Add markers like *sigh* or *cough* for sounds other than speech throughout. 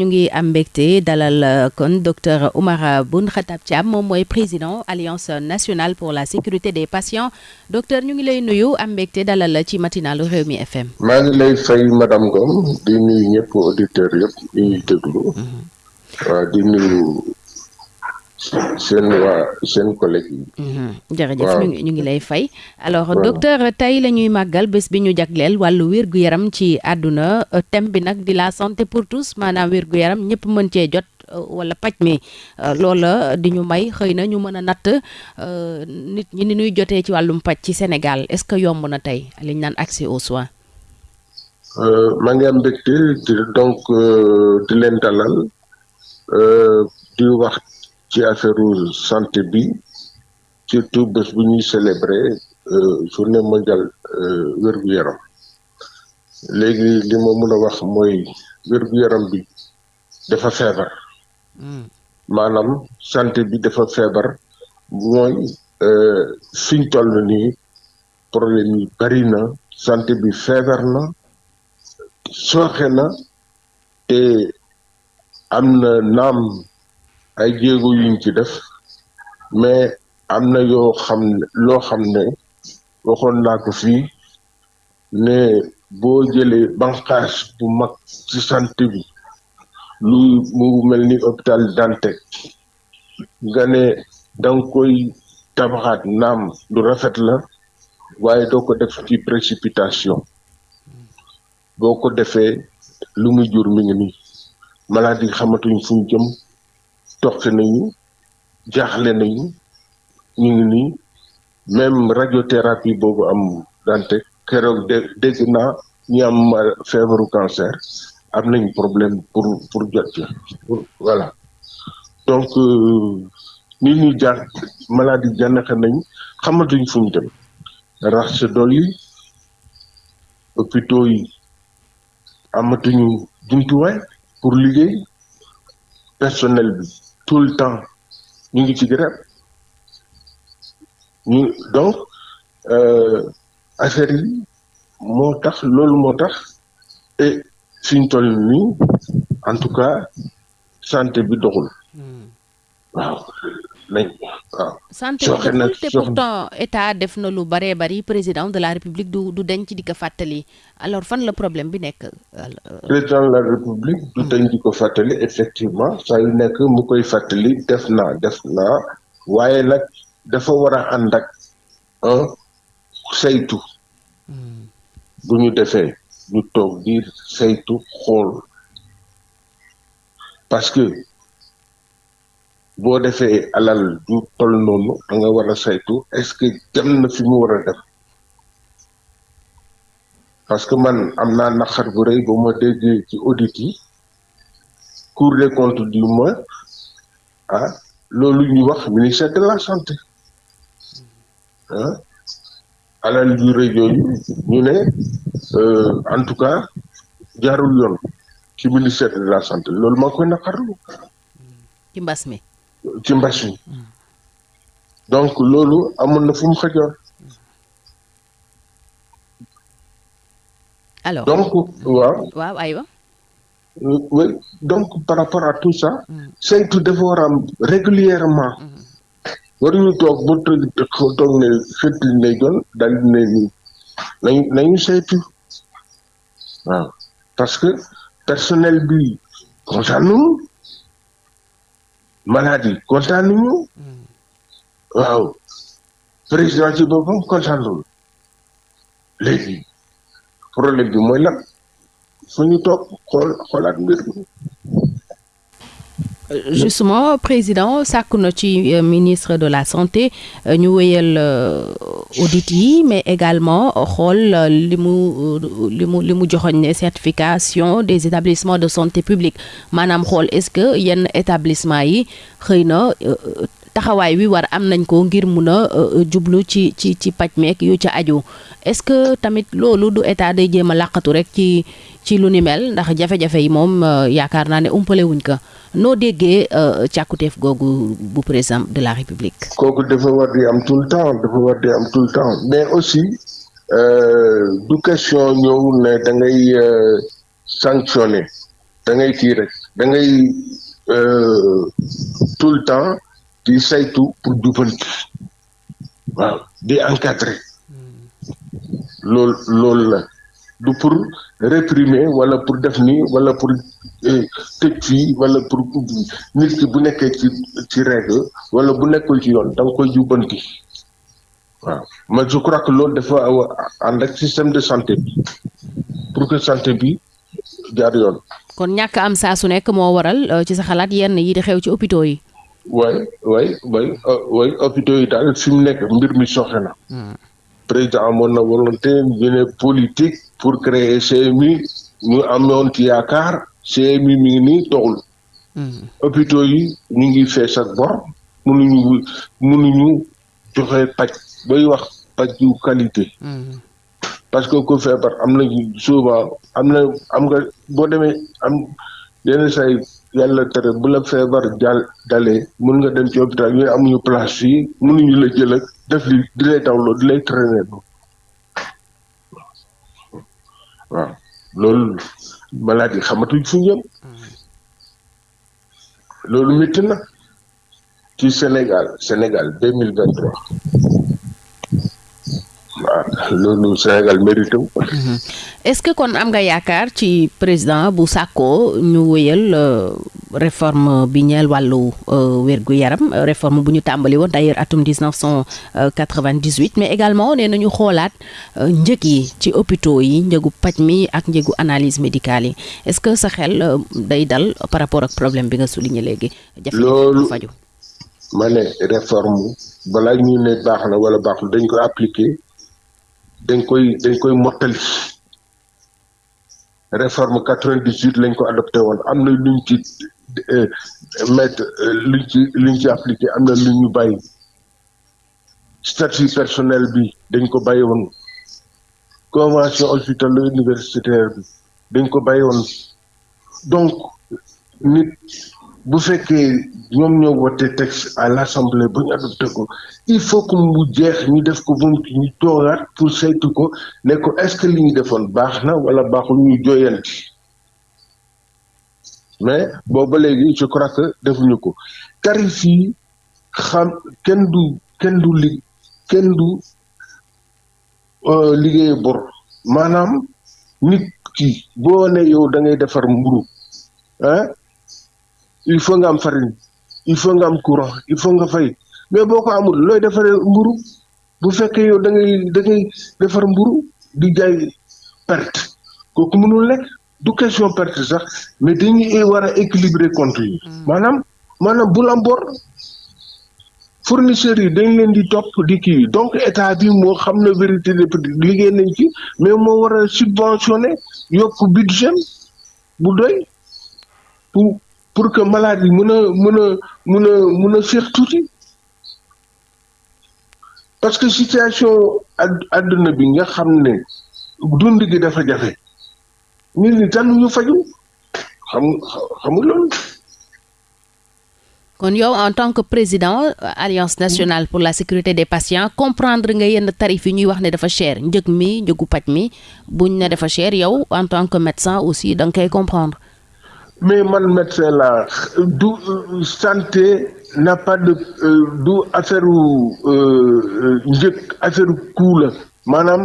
ñu ngi am mbégte dalal kon docteur Oumar Boun Khatab Thiam moom mooy président alliance nationale pour la sécurité des patients docteur ñu ngi lay nuyu am mbégte dalal la ci matinalu Rewmi FM. maa ngi lay fay madame Ngom di nuyu ñëpp auditeurs yëpp ñu ngi déglu. waaw di nuyu seen waa seen collègue yi. jërëjëf ñu ngi lay fay. alors docteur tey la ñuy màggal bés bi ñu jagleel wàllu wér-gu-yaram ci àdduna thème bi nag di la santé pour tous maanaam wér-gu-yaram ñëpp mën cee jot wala paj mi loola di ñu may xëy na ñu mën a natt nit ñi ni ñuy jotee ci wàllum paj ci Sénégal est-ce que yomb na tey liñ naan accès aux soins. maa ngi am mbégte donc di leen dalal di wax. Ci affaire santé bi surtout bés bu ñuy célébrer journée mondiale wér-gu-yaram. Léegi li ma mën a wax mooy wér-gu-yaram bi dafa feebar. Maanaam santé bi dafa feebar. Mooy fiñ toll nii problème yi bari na santé bi feebar na sooxe na te am na naam ay jéego yuñ ci def mais am na yoo xam ne loo xam ne waxoon naa ko fii ne boo jëlee banqaas bu mag ci santé bi lu mu mel ni hôpital Dantec nga ne danga koy tabaxaat naam lu rafet la waaye doo ko def ci précipitation. Boo ko defee lu muy jur mi ngi nii. Maladie xamatuñ fu ñu jëm. Toqi nañu jaaxle nañu ñu ngi nii. Même radiothérapie boobu am dante keroog dé dégg naa ñi am feebaru cancer am nañ problème pour pour jot ci voilà. Donc nit ñi jaax maladie nañ xamatuñ fu ñu dem. Rax sa dol yi hôpitaux pour liggéey. Personnel bi tout le temps. Ñu ngi ci grève ñu donc affaire yi moo tax loolu moo tax et toll nii en tout cas santé bi doxul. Waaw nañ waaw. santé bi te pourtant état def na lu baree bari président de la république du du denc di ko fàttali. Alors fan la problème bi nekk. président de la république du denc di ko fàttali effectivement saa yu nekk mu koy fàttali def naa def naa waaye nag dafa war a ànd ak un saytu. Bu ñu defee ñu toog di saytu xool. Parce que boo defee alal du toll noonu da nga war saytu est-ce que dem na fi mu war a parce que man am naa naqar bu rëy ba ma déggee ci audit yi cour des comptes du mois ah loolu ñu wax ministère de la santé. Ah alal yu rëy yooyu ñu ne en tout cas jaarul yoon ci ministère de la santé. Loolu maa koy naqarlu. Ci mbas ci mbas mi. Donc loolu amoon na fu mu xajoon alors. Donc waaw. Waaw aywa. Donc par rapport à tout ça saytu dafa war am régulièrement. Waruñu toog ba toog ne xëtti ne doon dal ne nii nañu nañu saytu. Waaw. Parce que personnel bi kontaan nañu maladie kontaan nañu. Waaw. Président ci boppam kontaan nañu. Léegi problème bi mooy lan? Fu ñu toog xool xoolaat mbir mi. Justement président sàkku ci ministre de la santé ñu wéyal audit mais également xool li certification des établissements de santé publique. Maanaam xool est-ce que yenn établissement yi xëy na taxawaay wi war am nañ ko ngir mun a jublu ci ci ci paj meek yu ca aju. Est-ce que tamit loolu du état day jéem a làqatu rek ci ci lu ni mel? Ndax jafe-jafe yi moom yaakaar naa ne umpale wuñ ko. Noo déggee càkkutéef googu bu président de la république. kooku dafa war di am tout le temps mais aussi du question ñëw ne da sanctionner. Da ngay kii tout le temps di saytu pour jubbanti waaw di encadrer. Loolu loolu la. Du pour réprimer wala pour def nii wala pour tëj fii wala pour nit ki bu nekkee ci ci règle wala bu nekkul ci yoon da nga koy jubbanti. Waaw. Mais je que loolu dafa ànd ak système de santé bi. Pour que santé bi jaar yoon. kon ñàkk am saa su nekk moo waral ci sa xalaat yenn yi di xew ci hôpitaux yi. Waay way way waay hôpitaux yi daal fi mu nekk mbir mi soxe na. président amoon na volonté ñu politique pour créer CMU ñu amoon ci yaakaar CMU mi ngi nii doxul. hôpitaux yi ñu ngi fees ak bor mënuñu mënuñu joxe paj bay wax paj yu qualité. parce que ku feebar am na souvent am na am nga boo demee am yenn say yàlla tere bu la feebar jàll dalee mën nga dem ci hôpital ñu amuñu place fii mënuñu la jël ak def li di lay dawloo di lay traîner waaw loolu malade yi xamatuñ fu jëm loolu métti na ci Sénégal Sénégal deux mille vingt trois waaw loolu Sénégal mérité wu. est-ce que kon am nga yaakaar ci président bu sàkkoo ñu wéyal réforme bi ñeel wàllu wérgu yaram réforme bu ñu tàmbali woon d'ailleurs atum dix neuf cent quatre-vingt-dix-huit mais également nee nañu xoolaat njëg yi ci hôpitaux yi njëgu paj mi ak njëgu analyse médicale yi est-ce que sa xel day dal par rapport ak problème bi nga souligné léegi? loolu faju ma ne réforme balaa ñu ne baax na wala baaxul dañ koy appliquer. Dañ koy dañ koy mottali. Réforme quatre-vingt-dix-huit lañ ko adopté woon. Am na luñ ci mettre luñ ci luñ ci appliqué am na lu ñu bàyyi. Statut personnel bi dañ ko bàyyi convention hospitalo universitaire bi dañ ko donc nit bu fekkee ñoom ñoo wote texte à l'assemblée bu ñu adopté ko il faut que mu jeex ñu def ko bu ñu toogaat pour saytu ko ne ko que li ñu defoon baax na wala baaxul ñu jooyanti. Mais booba léegi je crois que defuñu ko. Tarif yi xam kenn du kenn du li kenn du liggéey bor. Maanaam nit ki boo ne yow da ngay defar mburu ah il faut nga am farine il faut nga am courant il faut nga fay. Mais boo ko amul looy defaree mburu? Bu fekkee yow da ngay da ngay defar mburu di jaay perte. Kooku mënul nekk. Du question perte sax mais dañuy war a équilibrer compte yi. Maanaam maanaam bul am bor. Fournisseurs yi dañ leen di topp di kii. Donc état bi moo xam na vérité des prix liggéey nañ ci mais moo war a subventionné yokk budget bu doy pour pour que malade yi mën a mën a parce que situation àdduna bi nga xam xam en tant que président alliance nationale pour la sécurité des patients comprendre nga yenn tarif yi ñuy wax ne dafa cher. Njëg mi njëgu paj mi buñ ne dafa cher en tant que médecin aussi da nga koy comprendre mais man médecin la du santé n'a pas de du affaire njëg affaire coût la. Maanaam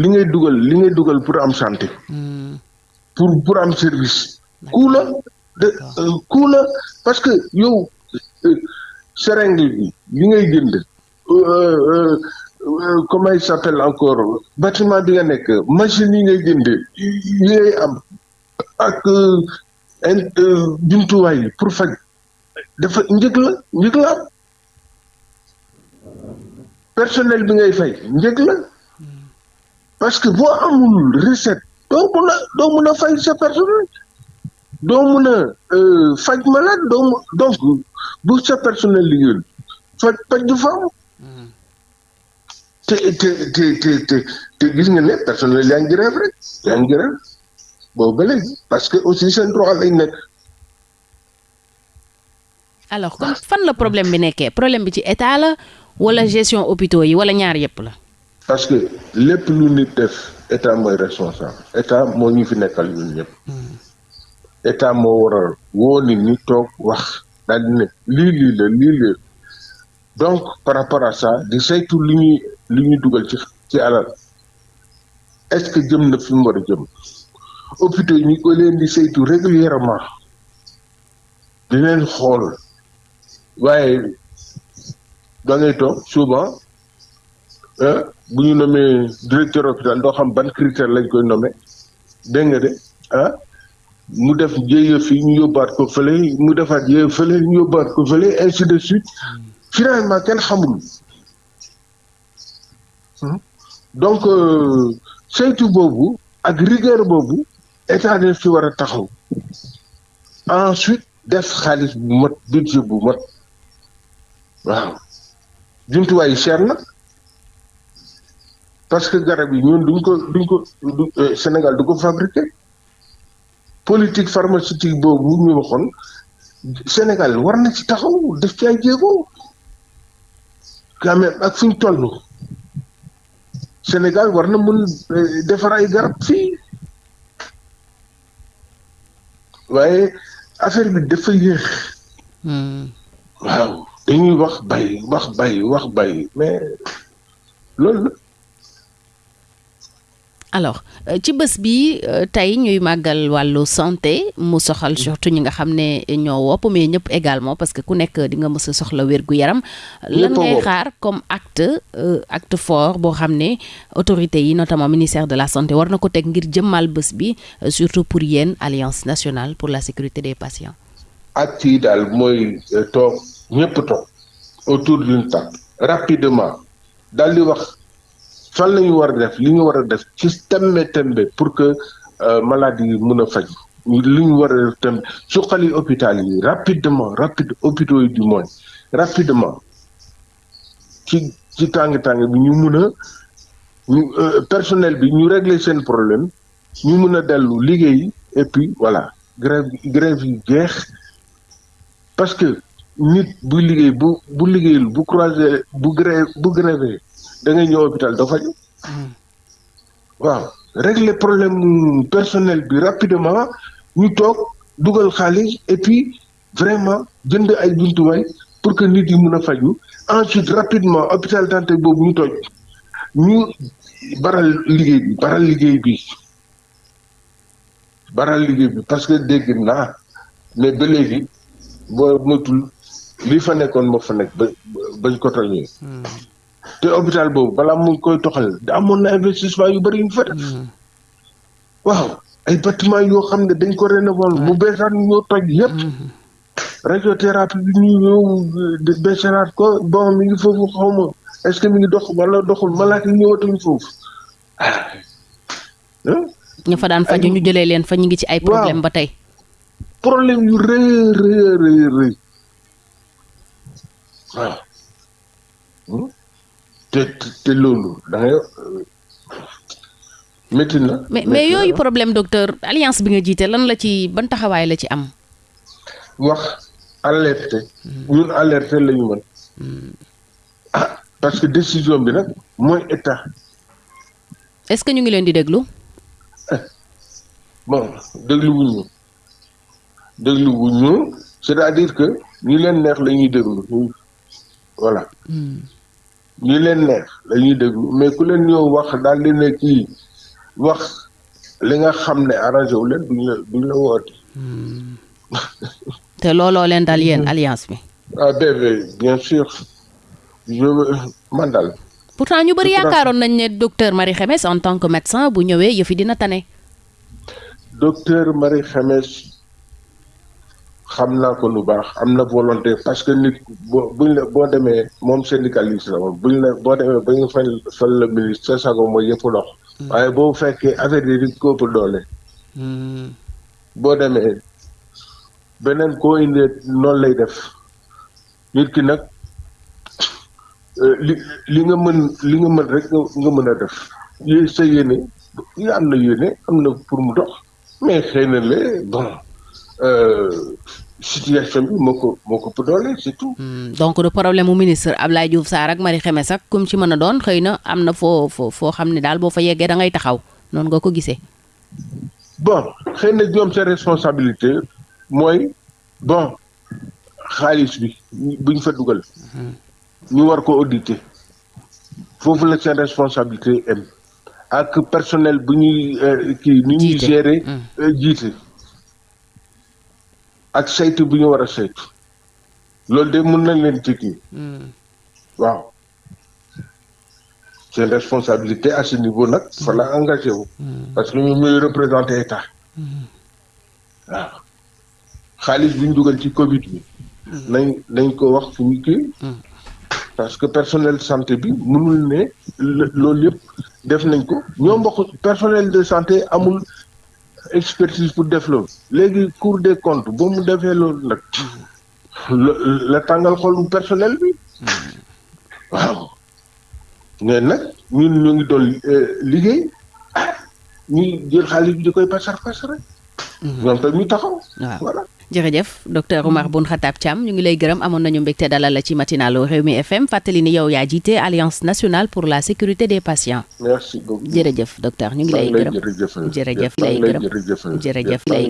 li ngay dugal li ngay dugal pour am santé. Pour pour am service. Coût la. De coût la. Parce que yow seringue bi li ngay jënd comment il s'appelle encore bâtiment bi nga nekk machine yi ngay jënd yi ngay am ak jumtuwaay yi pour faj. Dafa la personnel bi ngay parce que boo amul recette doo sa personnel. A faj malade donc bu sa personnel liggéeyul faj faj du te te te te te gis nga ne personnel yaa ngi grève rek boobu ba léegi parce que aussi seen droit lañ nekk. alors kon fan la problème bi nekkee? Problème bi ci état la wala gestion hôpitaux yi wala ñaar yépp la? parce que lépp lu nit def état mooy responsable état moo ñu fi nekkal ñun ñëpp. état moo war a woo nit ñi toog wax daal di ne lii lii la lii lii donc par rapport à ça di saytu li ñuy li ñuy dugal ci ci alal est-ce que jëm na fi mu war a jëm? Hôpitaux yi ñu ko leen di saytu régulièrement. Di leen xool. Waaye da ngay toog souvent bu ñu nommé directeur hôpital doo xam ban critère lañ koy nommé. Dégg nga de ah mu def jéeya fii ñu yóbbaat ko fële mu defaat jéeya fële ñu yóbbaat ko fële ainsi de suite. Finalement kenn xamul. Donc saytu boobu ak rigueur boobu état def ci war a taxaw. Ensuite def xaalis bu mat budget bu mat. Waaw. Jumtuwaay yi cher na parce que garab yi ñun duñ ko duñ ko Sénégal du ko fabriquer. Politique pharmaceutique boobu ñu waxoon Sénégal war na ci taxaw def ci ay jéego. Quand même ak fi ñu Sénégal war na mun defar ay garab fii. Waaye affaire bi dafa yéex. waaw dañuy wax bay wax bay wax bay mais loolu. Alors ci bés bi tey ñuy màggal wàllu santé mu soxal surtout ñi nga xam ne ñoo wopp mais ñëpp également parce que ku nekk di nga mës a soxla wér gu yaram lan ngay xaar comme acte acte fort boo xam ne autorités yi notamment ministère de la santé war na ko teg ngir jëmmal bés bi surtout pour yéen alliance nationale pour la sécurité des patients. Acte yi daal mooy toog ñëpp toog autour d'une table rapidement daal di wax fan la ñu war a def li ñu war a def ci tembe tembe pour que maladie yi mun a faj. Li ñu war a def tembe suqali hôpital yi rapidement rapide hôpitaux yi du moins rapidement. Ci ci tàng-tàng bi ñu mun a ñu personnel bi ñu régler seen problème ñu mun a dellu liggéey et puis voilà grève grève yi jeex. Parce que nit bu liggéey bu bu liggéeyul bu croiser bu grève bu grévé da hôpital régler problème personnel bi rapidement ñu toog dugal xaalis et puis vraiment jënd ay jumtuwaay pour que nit yi ensuite rapidement hôpital Dantec boobu ñu toj ñu baral liggéey parce que dégg naa mais ba léegi boo li fa nekkoon fa nekk ba te hôpital boobu balaa mu koy toxal amoon na investissement yu bëri yu fa def waaw ay bâtiment yoo xam ne dañ ko rénover mu beesaan ñoo toj yëpp radiothérapie bi ñu ñëw beesanaat ko bon mi ngi foofu xaw ma est-ce que mi ngi dox wala doxul malaat yi ñëwatuñ foofu ñu fa daan faju ñu jëlee leen fa ñu ngi ci ay problème ba tey problème yu rëy rëy rëy rëy waaw te te loolu da ngay métti na. mais mais yooyu problème docteur alliance bi nga jiite lan la ci ban taxawaay la ci am. wax alerte. ñun alerte la ñu mën. ah parce que décision bi nag mooy état. est-ce que ñu ngi leen di déglu. bon déglu wuñ ñu déglu wuñ ñu c'est-à-dire que ñi leen neex la ñuy déglu voilà. Ñi leen neex la ñuy déglu mais ku leen ñëw wax daal di ne kii wax li nga xam ne arrangé wu leen duñ la duñ la woote. te looloo leen dal yéen *laughs* alliance bi? ah bébé bien sûr je man daal. pourtant ñu bëri yaakaaroon nañ ne docteur Marie Khemesse en tant que médecin bu ñëwee yëfi dina tane. docteur Marie Khemesse xam naa ko lu baax am na volonté parce que nit boo buñ la boo demee moom syndicaliste la moom buñ la boo demee ba ñu fal fal la ministre sa sago mooy yëpp dox. waaye boo fekkee affaire yi di ko ëpp doole. boo demee beneen koo indee noonu lay def nit ki nag li li nga mën li nga mën rek nga mën a def yi sa yéene am na yéene am na pour mu dox mais xëy na le bon. Situation bi moo ko moo ko ëpp doole c'est tout. donc le problème mu ministre Abdoulaye Diouf Sarr ak Marie Khemesse ak kum ci mën a doon xëy na am na foo foo foo xam ne daal boo fa yeggee da ngay taxaw noonu nga ko gisee. bon xëy na ñoom seen responsabilité mooy bon xaalis bi bu ñu fa dugal ñu war ko auditer foofu la seen responsabilité am ak personnel bu ñuy kii ni ñuy Jiite. gérer jiite ak saytu bu ñu war a saytu. loolu de mën nañ leen ci kii waaw. seen responsabilité à ce niveau nag fa la engagé wu. Parce que ñoom ñooy représenté état. Waaw. xaalis bi ñu dugal ci Covid bi. Nañ nañ ko wax fu ñu kii. Parce que personnel santé bi mënul ne loolu yëpp def nañ ko. ñoom mbokk personnel de santé amul expertise pour def loolu. léegi cour des comptes ba mu defee loolu nag la tàngal xolu personnel bi. Waaw. Mais nag ñun ñu ngi doon euh, liggéey. Ah ñuy jël xaalis bi di koy pasar pasare ñoom tam ñu taxaw waaw voilà. Jërëjëf docteur Oumar Boun Khatab Thiam ñu ngi lay gërëm amoon nañu mbégte dalal la ci matinalu Rewmi FM fàttali ni yow yaa jiite alliance nationale pour la sécurité des patients. Merci beaucoup. Jërëjëf docteur ñu ngi lay gërëm. jërëjëf lay jërëjëf lay